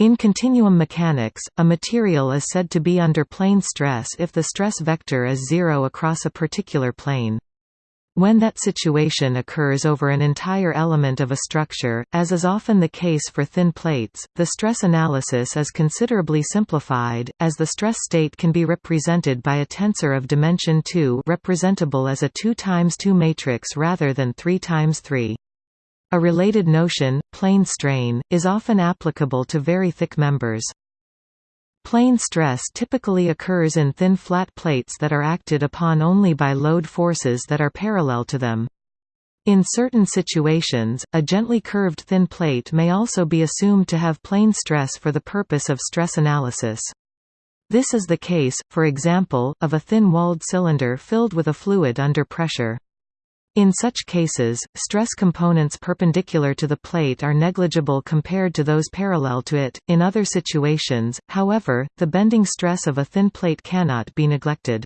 In continuum mechanics, a material is said to be under plane stress if the stress vector is zero across a particular plane. When that situation occurs over an entire element of a structure, as is often the case for thin plates, the stress analysis is considerably simplified, as the stress state can be represented by a tensor of dimension 2 representable as a 2 times 2 matrix rather than 3 times 3. A related notion, plane strain, is often applicable to very thick members. Plane stress typically occurs in thin flat plates that are acted upon only by load forces that are parallel to them. In certain situations, a gently curved thin plate may also be assumed to have plane stress for the purpose of stress analysis. This is the case, for example, of a thin-walled cylinder filled with a fluid under pressure. In such cases, stress components perpendicular to the plate are negligible compared to those parallel to it. In other situations, however, the bending stress of a thin plate cannot be neglected.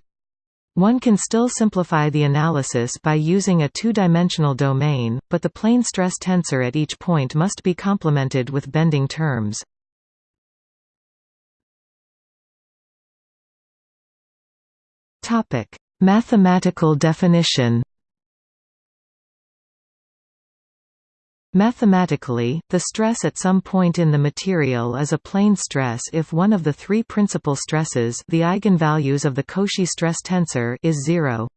One can still simplify the analysis by using a two-dimensional domain, but the plane stress tensor at each point must be complemented with bending terms. Mathematical definition Mathematically, the stress at some point in the material is a plane stress if one of the three principal stresses the eigenvalues of the Cauchy stress tensor is zero.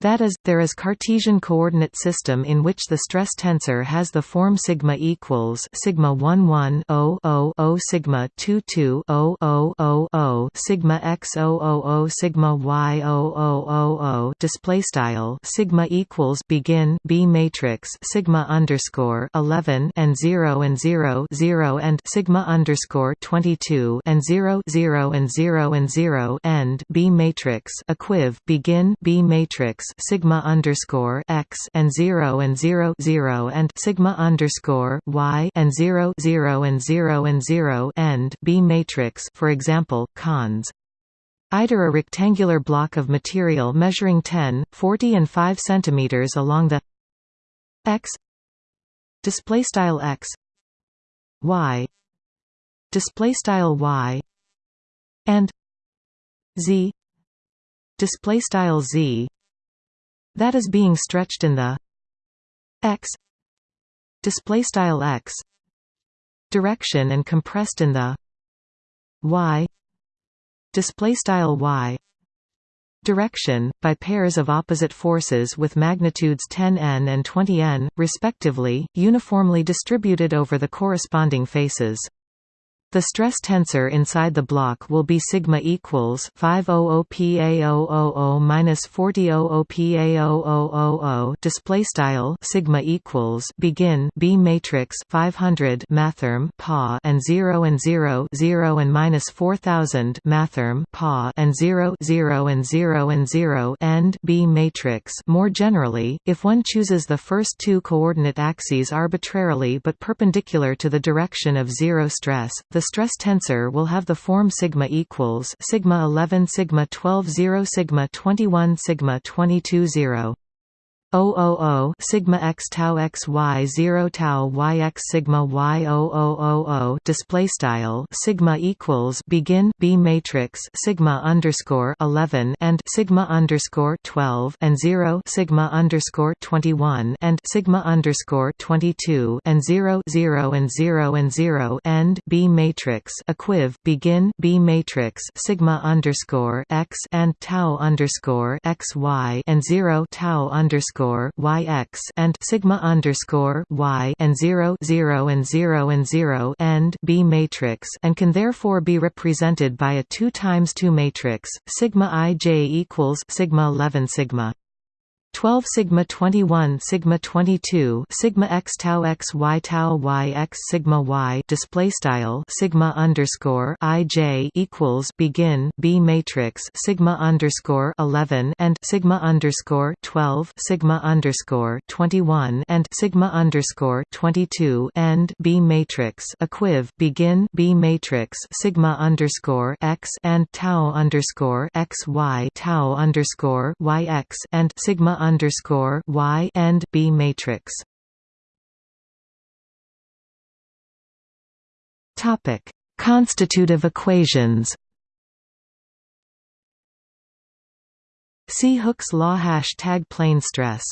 That is, there is Cartesian coordinate system in which the stress tensor has the form sigma equals sigma 1 1 0 0 0 sigma 2 2 0 0 0 0 sigma x 0 0 0 sigma y 0 0 0 0 display style sigma equals begin B matrix sigma underscore 11 and 0 and 0 0 and sigma underscore 22 and 0 0 and 0 and 0 end B matrix equiv begin B matrix sigma underscore x and zero and zero zero and sigma underscore y and zero zero and zero and zero end B matrix for example, cons. Either a rectangular block of material measuring 10, 40 and 5 cm along the x display style x y display style y and z display style z that is being stretched in the x display style x direction and compressed in the y display style y direction by pairs of opposite forces with magnitudes 10n and 20n respectively uniformly distributed over the corresponding faces the stress tensor inside the block will be sigma equals 500 PA000 minus 4000 PA0000 display style sigma equals begin B matrix 500 mathrm pa and 0 and 0 0 and minus 4000 mathrm pa and 0 0 and 0 and 0 end B matrix. More generally if one chooses the first two coordinate axes arbitrarily but perpendicular to the direction of zero stress the stress tensor will have the form sigma equals sigma 11 sigma 12 0 sigma 21 sigma 22 0 000 sigma x tau x y 0 tau y x sigma y 0000 display style sigma equals begin b matrix sigma underscore 11 and sigma underscore 12 and 0 sigma underscore 21 and sigma underscore 22 and 0 0 and 0 and 0 end b matrix equiv begin b matrix sigma underscore x and tau underscore x y and 0 tau underscore underscore y x and sigma underscore y and 0 0 and 0 and 0 end B matrix and can therefore be represented by a 2 times 2 matrix sigma i j equals sigma 11 sigma 12 sigma 21 sigma 22 sigma x tau x y tau y x sigma y display style sigma underscore i j equals begin b matrix sigma underscore 11 and sigma underscore 12 sigma underscore 21 and sigma underscore 22 end b matrix equiv begin b matrix sigma underscore x and tau underscore x y tau underscore y x and sigma underscore Y and B matrix. Topic: Constitutive equations. See Hooke's law hashtag plane stress.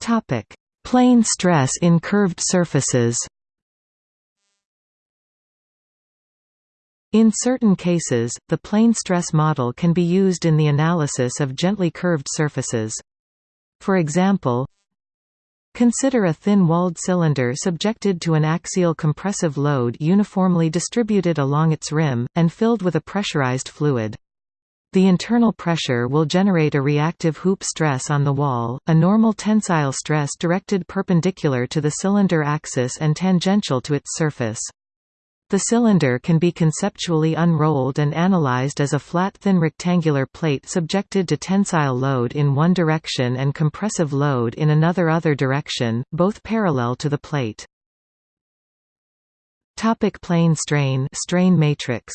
Topic: Plane stress in curved surfaces. In certain cases, the plane stress model can be used in the analysis of gently curved surfaces. For example, Consider a thin-walled cylinder subjected to an axial compressive load uniformly distributed along its rim, and filled with a pressurized fluid. The internal pressure will generate a reactive hoop stress on the wall, a normal tensile stress directed perpendicular to the cylinder axis and tangential to its surface. The cylinder can be conceptually unrolled and analyzed as a flat thin rectangular plate subjected to tensile load in one direction and compressive load in another other direction, both parallel to the plate. Topic plane strain strain matrix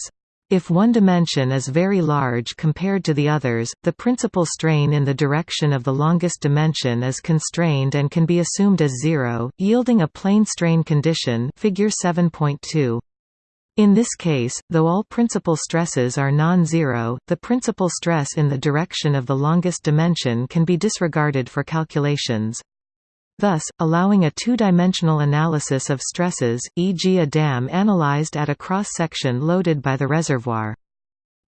if one dimension is very large compared to the others, the principal strain in the direction of the longest dimension is constrained and can be assumed as zero, yielding a plane strain condition figure 7.2. In this case, though all principal stresses are non-zero, the principal stress in the direction of the longest dimension can be disregarded for calculations. Thus, allowing a two-dimensional analysis of stresses, e.g. a dam analyzed at a cross-section loaded by the reservoir.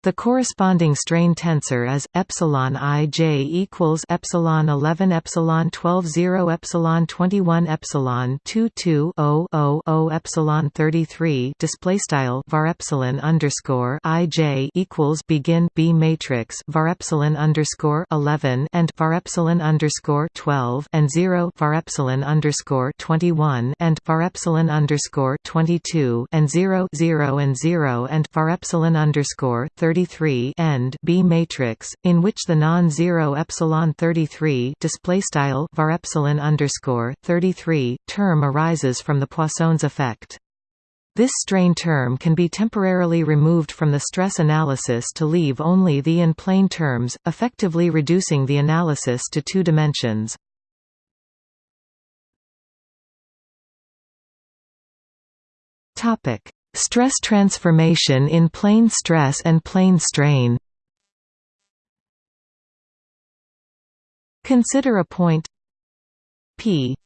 The corresponding strain tensor is epsilon ij equals epsilon 11 epsilon 12 0 epsilon 21 epsilon 2 2 0 0 0 epsilon 33 display style var epsilon underscore ij equals begin b matrix var epsilon underscore 11 and var epsilon underscore 12 and 0 var epsilon underscore 21 and var epsilon underscore 22 and 0 0 and 0 and var epsilon underscore 30 33 end B matrix in which the non-zero epsilon 33 display style var epsilon underscore 33 term arises from the Poisson's effect. This strain term can be temporarily removed from the stress analysis to leave only the in-plane terms, effectively reducing the analysis to two dimensions. Topic: Stress transformation in plane stress and plane strain. Consider a point P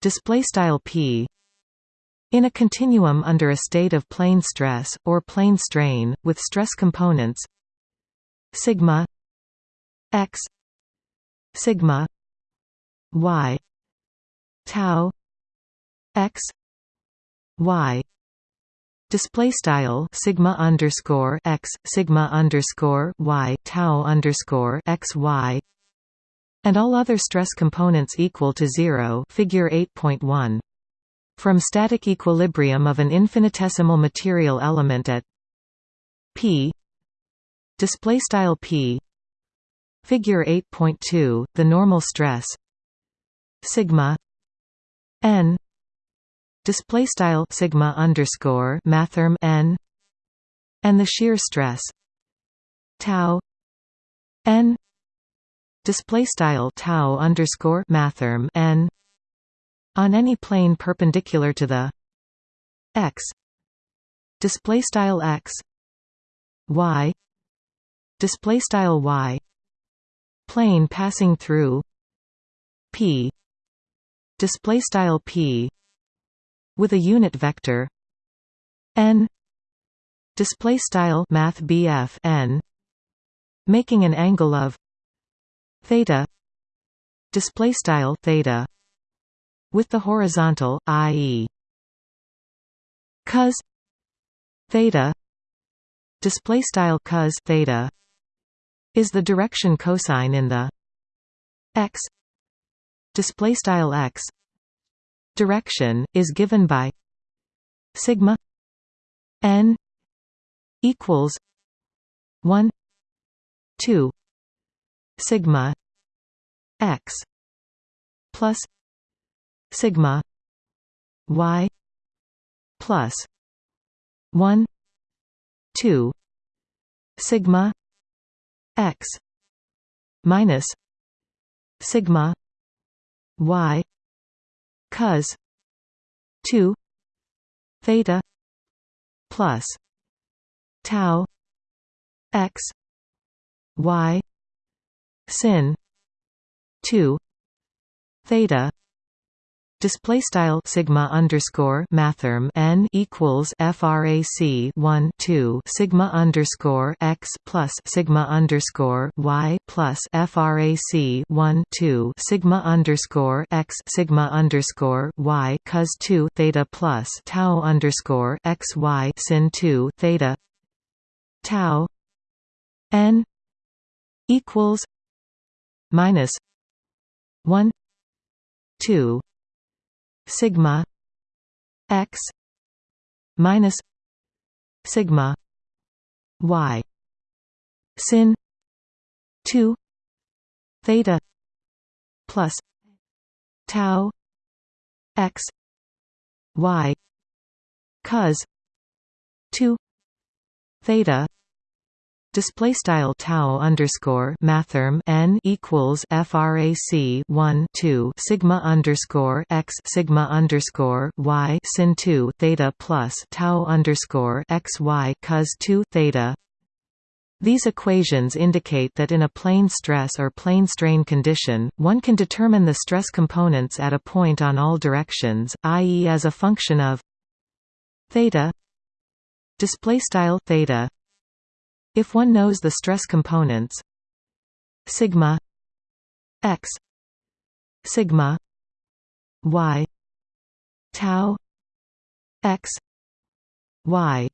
display style P in a continuum under a state of plane stress or plane strain with stress components sigma x sigma y tau x y display style sigma underscore x sigma underscore y tau underscore x y and all other stress components equal to zero figure 8.1 from static equilibrium of an infinitesimal material element at p display style p figure 8.2 the normal stress sigma n display style sigma underscore mathrm n and the shear stress tau n display style tau underscore mathrm n on any plane perpendicular to the x display style x y display style y plane passing through p display style p with a unit vector n display style math BF n making an angle of theta display style theta with the horizontal ie cos theta display style cos theta is the direction cosine in the x display style x direction is given by sigma n equals 1 2 sigma x plus sigma y plus 1 2 sigma x minus sigma y cos 2 theta plus tau x y sin 2 theta display style sigma underscore mathrm n equals frac 1 2 sigma underscore x plus sigma underscore y plus frac 1 2 sigma underscore x sigma underscore y cos 2 theta plus tau underscore x y sin 2 theta tau n equals minus 1 2 sigma x minus sigma y sin 2 theta plus tau x y cos 2 theta display style tau underscore mathrm n equals frac 1 2 sigma underscore x sigma underscore y sin 2 theta plus tau underscore x y cos 2 theta these equations indicate that in a plane stress or plane strain condition, one can determine the stress components at a point on all directions, i.e. as a function of theta display style theta if one knows the stress components. Sigma x sigma y tau x y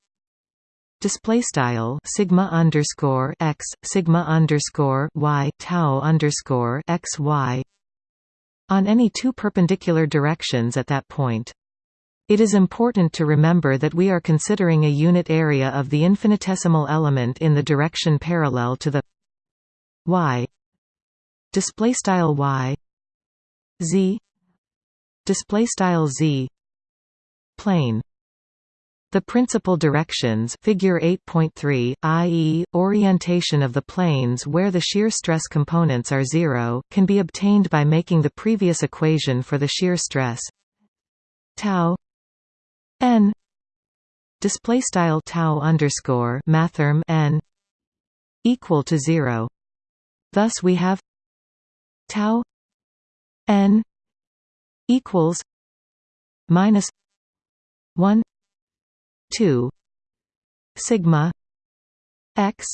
display style sigma underscore x sigma underscore y tau underscore x y on any two perpendicular directions at that point it is important to remember that we are considering a unit area of the infinitesimal element in the direction parallel to the y. Display style y. Z. Display style z. Plane. The principal directions figure 8.3, i.e., orientation of the planes where the shear stress components are zero, can be obtained by making the previous equation for the shear stress tau n display style tau underscore mathrm n equal to zero. Thus we have tau n equals minus one two sigma x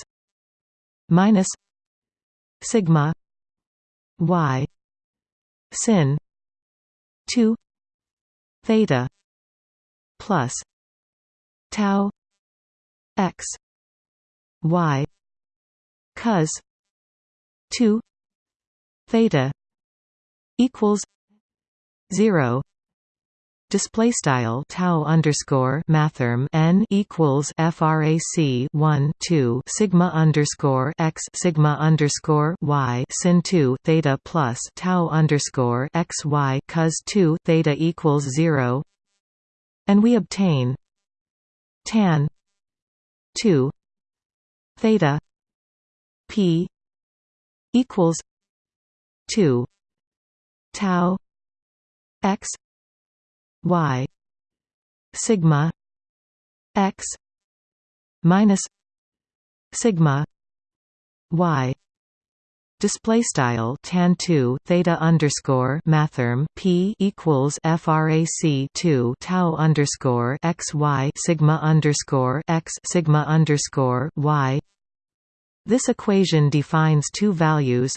minus sigma y sin two theta plus tau x y cos 2 theta equals 0 Display style tau underscore mathrm n equals frac 1 2 sigma underscore x sigma underscore y sin 2 theta plus tau underscore x y cos 2 theta equals 0 and we obtain tan 2 theta p equals 2 tau x y sigma x minus sigma y Display style tan two theta underscore mathrm p equals frac two tau underscore x y sigma underscore x sigma underscore y. This equation defines two values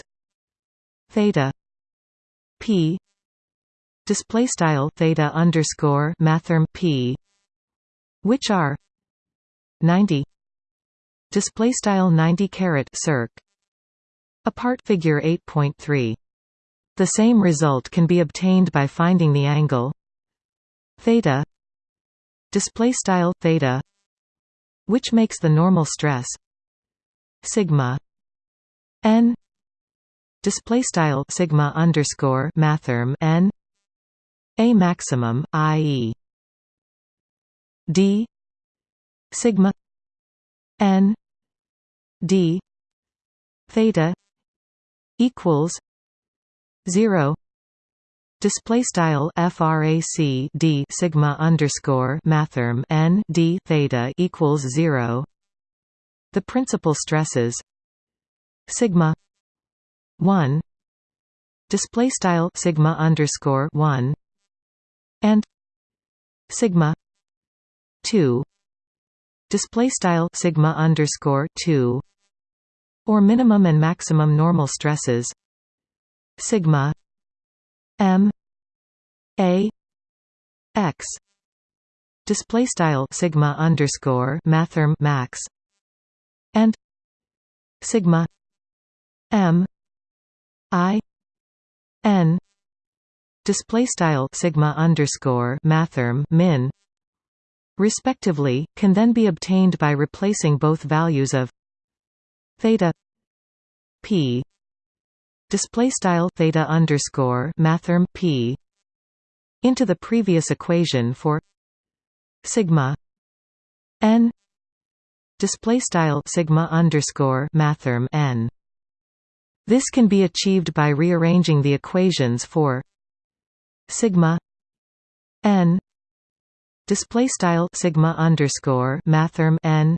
theta p display style theta underscore mathrm p, which are ninety display style ninety caret circ Apart figure 8.3. The same result can be obtained by finding the angle theta display style theta which makes the normal stress sigma n display style sigma underscore mathrm n a maximum i.e. d sigma n d theta equals 0 Display style frac d sigma underscore mathrm n d theta equals zero. The principal stresses sigma one. Display style sigma underscore one and sigma two. Display style sigma underscore two or minimum and maximum normal stresses. Sigma M A X. Display style sigma underscore mathrm max. And sigma M I N. Display style sigma underscore mathrm min. Respectively can then be obtained by replacing both values of theta p. Display style theta underscore mathrm p into the previous equation for sigma n. Display style sigma underscore mathrm n. This can be achieved by rearranging the equations for sigma n. Display style sigma underscore mathrm n.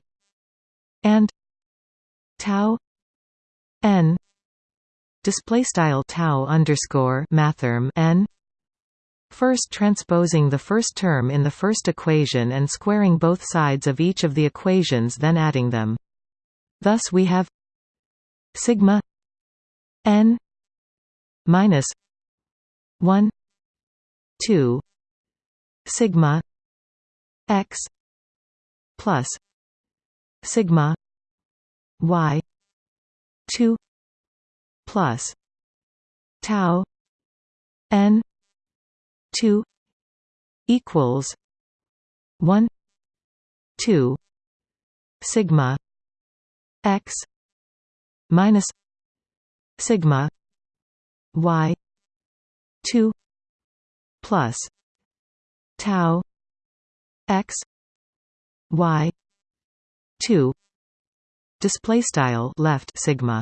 And tau n display style tau underscore mathrm n First transposing the first term in the first equation and squaring both sides of each of the equations then adding them. Thus we have sigma n minus 1 2 sigma x plus sigma y 2 plus tau n 2 equals 1 2 sigma x minus sigma y 2 plus tau x y 2 display style left sigma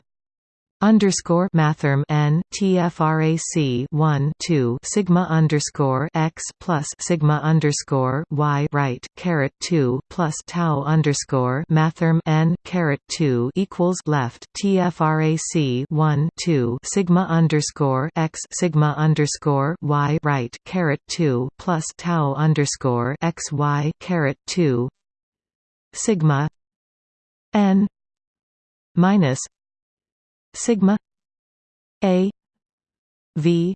underscore mathrm n tfrac 1 2 sigma underscore x plus sigma underscore y right caret 2 plus tau underscore mathrm n caret 2 equals left tfrac 1 2 sigma underscore x sigma underscore y right caret 2 plus tau underscore x y caret 2 sigma n minus sigma a v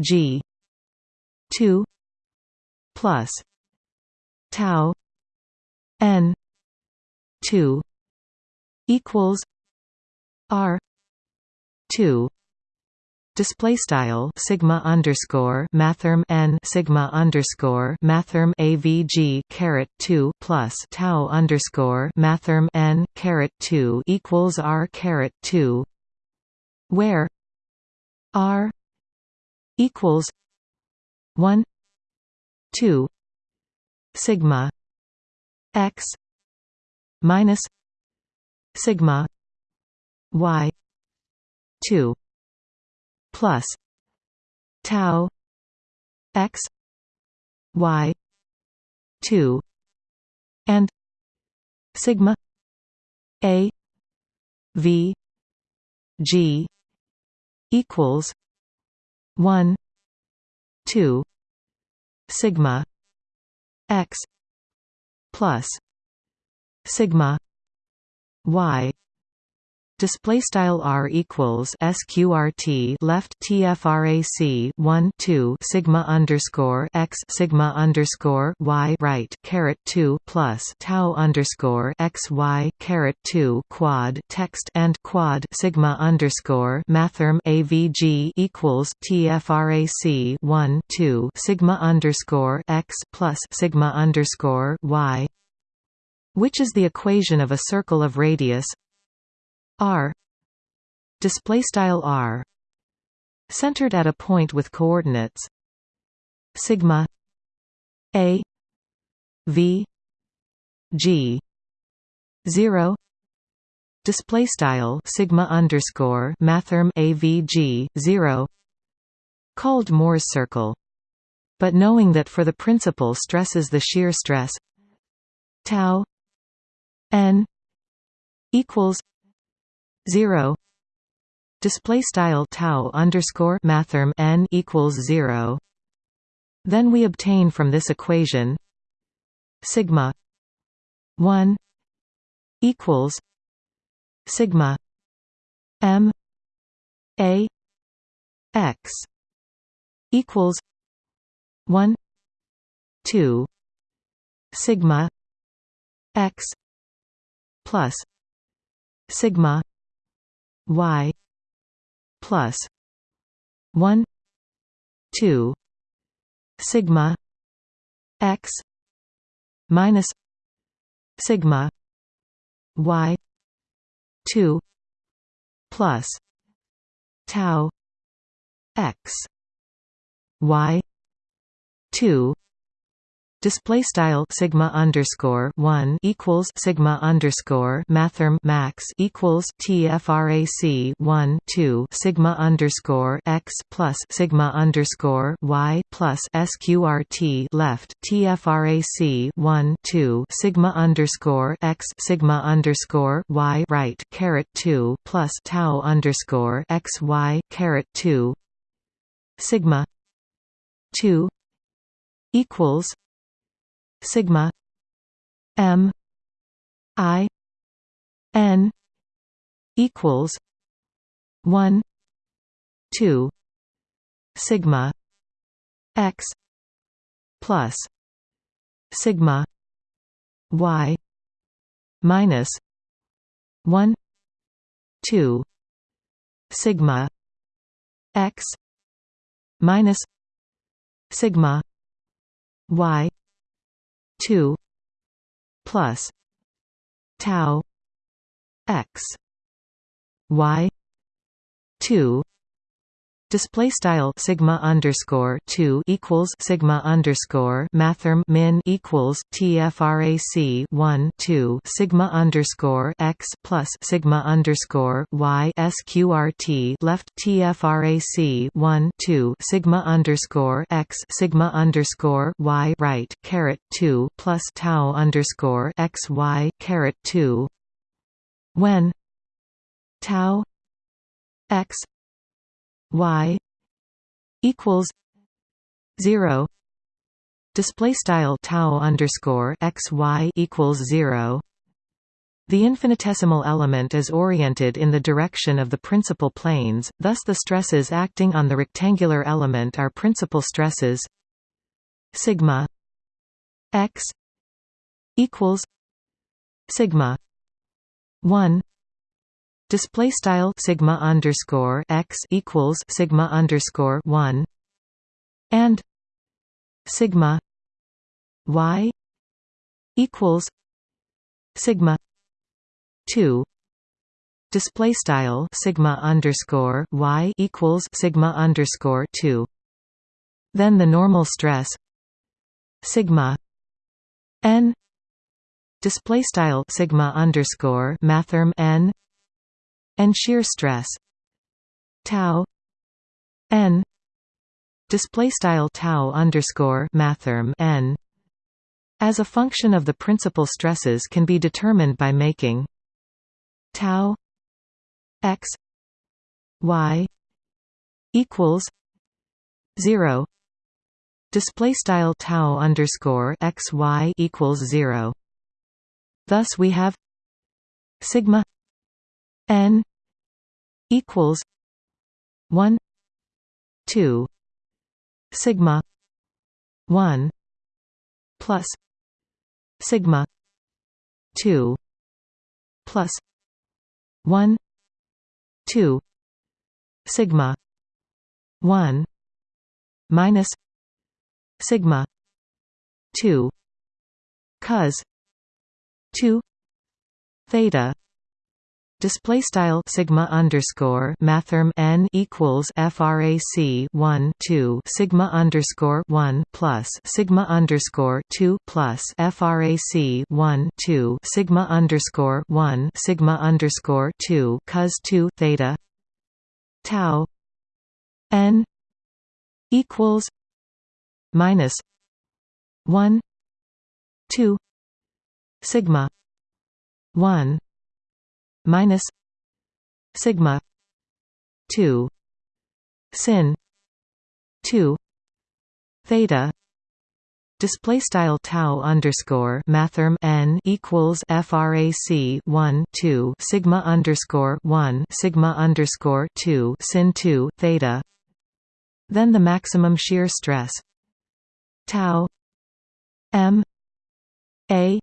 g 2 plus tau n 2 equals r 2 display style sigma underscore mathrm n sigma underscore mathrm avg caret 2 plus tau underscore mathrm n caret 2 equals r caret 2 where r equals 1 2 sigma x minus sigma y 2 plus tau x y 2 and sigma a v g equals 1 2 sigma x plus sigma y display style r equals sqrt left tfrac 1 2 sigma underscore x sigma underscore y right caret 2 plus tau underscore x y caret 2 quad text and quad sigma underscore mathrm avg equals tfrac 1 2 sigma underscore x plus sigma underscore y which is the equation of a circle of radius r. Display style r. Centered at a point with coordinates. Sigma. A. V. G. 0 display style sigma underscore mathrm avg 0 called Mohr's circle. But knowing that for the principal stresses the shear stress tau n equals zero. Display style tau underscore mathrm n equals zero. Then we obtain from this equation sigma 1 equals sigma m a x equals 1 2 sigma x plus sigma y plus 1 2 sigma x minus sigma y 2 plus tau x y 2 display style sigma underscore one equals sigma underscore mathrm max equals tfrac one two sigma underscore x plus sigma underscore y plus sqrt left tfrac one two sigma underscore x sigma underscore y right caret two plus tau underscore x y caret two sigma two equals sigma m i n equals 1 2 sigma x plus sigma y minus 1 2 sigma x minus sigma y 2 plus tau x y 2 Display style sigma underscore two equals sigma underscore mathrm min equals tfrac one two sigma underscore x plus sigma underscore y sqrt left tfrac one two sigma underscore x sigma underscore y right caret two plus tau underscore x y caret two. When tau x y equals zero. Display style tau underscore x y equals zero. The infinitesimal element is oriented in the direction of the principal planes, thus the stresses acting on the rectangular element are principal stresses. Sigma x equals sigma 1 display style sigma underscore x equals sigma underscore one and sigma y equals sigma two display style sigma underscore y equals sigma underscore two. Then the normal stress sigma n display style sigma underscore mathrm n and shear stress. Tau n display style tau underscore mathrm n as a function of the principal stresses can be determined by making tau x y equals 0 display style tau underscore x y equals 0 thus we have sigma n equals 1 2 sigma 1 plus sigma 2 plus 1 2 sigma 1 minus sigma 2 cos 2 theta display style sigma underscore mathrm n equals frac 1 2 sigma underscore 1 plus sigma underscore 2 plus frac 1 2 sigma underscore 1 sigma underscore 2 cos 2 theta tau n equals minus 1 2 sigma 1 minus sigma 2 sin 2 theta Display style tau underscore mathrm n equals frac 1 2 sigma underscore 1 sigma underscore 2 sin 2 theta. Then the maximum shear stress tau m a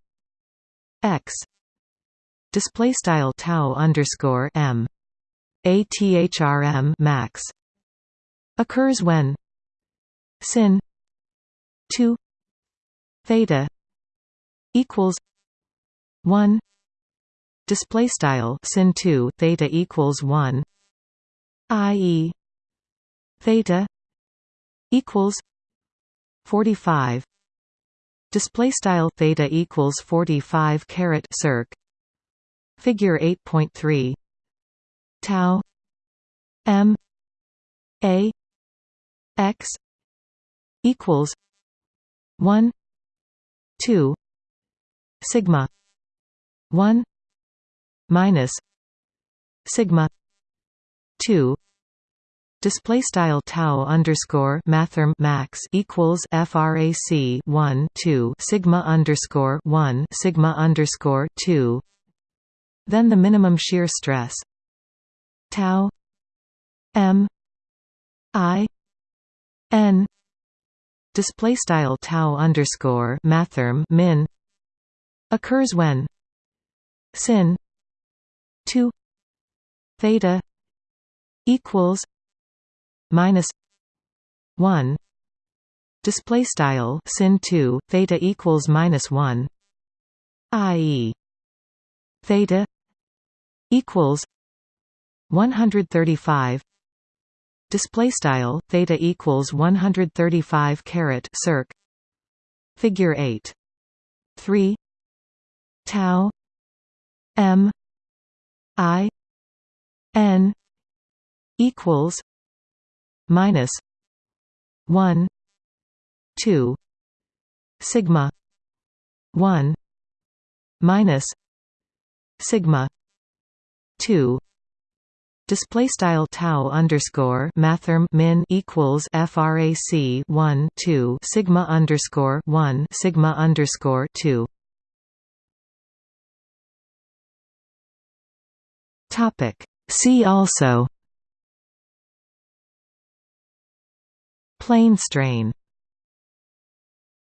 x display style tau underscore m. A thrm max. Occurs when sin 2 theta equals 1 display style sin 2 theta equals 1 ie theta equals 45 display style theta equals 45 caret circ figure 8.3 tau m a x equals 1 2 sigma 1 minus sigma 2 display style tau underscore mathrm max equals frac 1 2 sigma underscore 1 sigma underscore 2 then the minimum shear stress. Tau m i n. Display style tau underscore mathrm min occurs when sin 2 theta equals minus 1 display style sin 2 theta equals minus 1 ie theta equals 135 display style theta equals 135 caret circ. Figure 8 3 tau. M. I. N. Equals minus 1 2 sigma 1 minus sigma 2 Display style tau underscore mathrm min equals frac 1 2 sigma underscore 1 sigma underscore 2. Topic. See also. Plane strain